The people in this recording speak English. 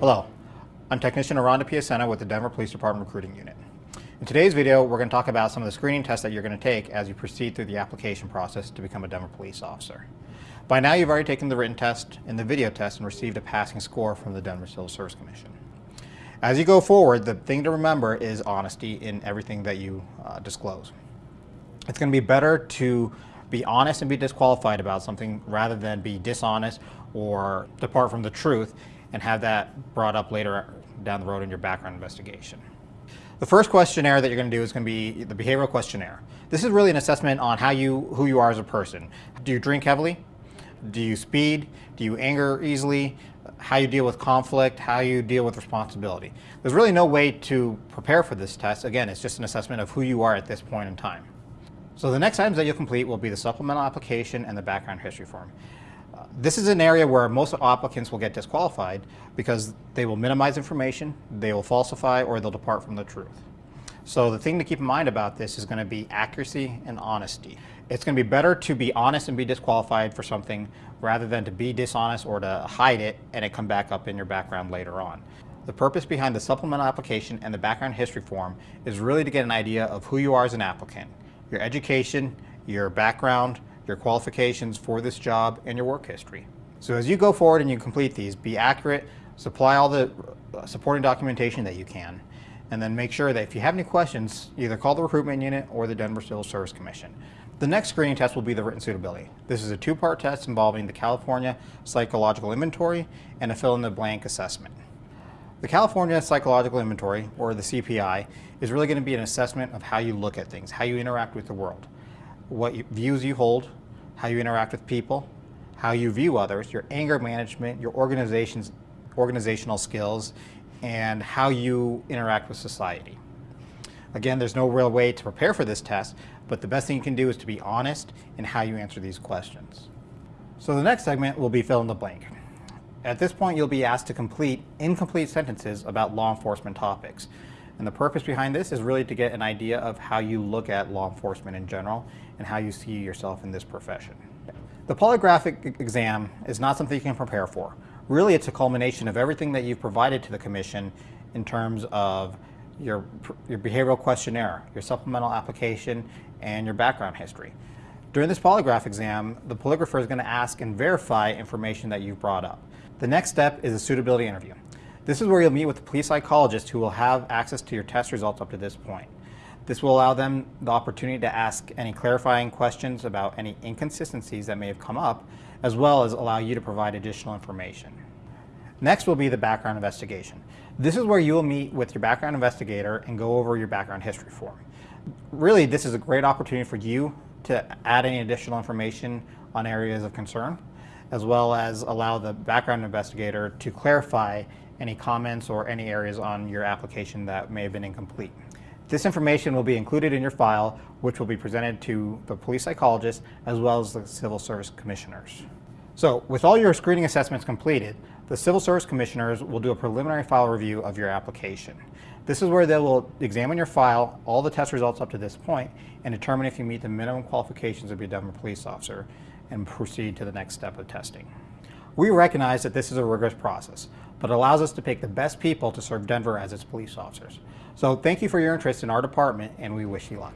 Hello, I'm Technician Aranda Piacenta with the Denver Police Department Recruiting Unit. In today's video, we're going to talk about some of the screening tests that you're going to take as you proceed through the application process to become a Denver police officer. By now, you've already taken the written test and the video test and received a passing score from the Denver Civil Service Commission. As you go forward, the thing to remember is honesty in everything that you uh, disclose. It's going to be better to be honest and be disqualified about something rather than be dishonest or depart from the truth and have that brought up later down the road in your background investigation. The first questionnaire that you're going to do is going to be the behavioral questionnaire. This is really an assessment on how you, who you are as a person. Do you drink heavily? Do you speed? Do you anger easily? How you deal with conflict? How you deal with responsibility? There's really no way to prepare for this test. Again, it's just an assessment of who you are at this point in time. So the next items that you'll complete will be the supplemental application and the background history form. This is an area where most applicants will get disqualified because they will minimize information, they will falsify, or they'll depart from the truth. So the thing to keep in mind about this is going to be accuracy and honesty. It's going to be better to be honest and be disqualified for something rather than to be dishonest or to hide it and it come back up in your background later on. The purpose behind the supplemental application and the background history form is really to get an idea of who you are as an applicant your education, your background, your qualifications for this job, and your work history. So as you go forward and you complete these, be accurate, supply all the uh, supporting documentation that you can, and then make sure that if you have any questions, either call the recruitment unit or the Denver Civil Service Commission. The next screening test will be the written suitability. This is a two-part test involving the California Psychological Inventory and a fill-in-the-blank assessment. The California Psychological Inventory, or the CPI, is really going to be an assessment of how you look at things, how you interact with the world, what you, views you hold, how you interact with people, how you view others, your anger management, your organization's, organizational skills, and how you interact with society. Again, there's no real way to prepare for this test, but the best thing you can do is to be honest in how you answer these questions. So the next segment will be fill in the blank. At this point, you'll be asked to complete incomplete sentences about law enforcement topics. And the purpose behind this is really to get an idea of how you look at law enforcement in general and how you see yourself in this profession. The polygraphic exam is not something you can prepare for. Really, it's a culmination of everything that you've provided to the commission in terms of your, your behavioral questionnaire, your supplemental application, and your background history. During this polygraph exam, the polygrapher is going to ask and verify information that you've brought up. The next step is a suitability interview. This is where you'll meet with a police psychologist who will have access to your test results up to this point. This will allow them the opportunity to ask any clarifying questions about any inconsistencies that may have come up, as well as allow you to provide additional information. Next will be the background investigation. This is where you will meet with your background investigator and go over your background history form. Really, this is a great opportunity for you to add any additional information on areas of concern as well as allow the background investigator to clarify any comments or any areas on your application that may have been incomplete. This information will be included in your file, which will be presented to the police psychologist as well as the civil service commissioners. So with all your screening assessments completed, the civil service commissioners will do a preliminary file review of your application. This is where they will examine your file, all the test results up to this point, and determine if you meet the minimum qualifications of your Denver police officer and proceed to the next step of testing. We recognize that this is a rigorous process, but allows us to pick the best people to serve Denver as its police officers. So thank you for your interest in our department and we wish you luck.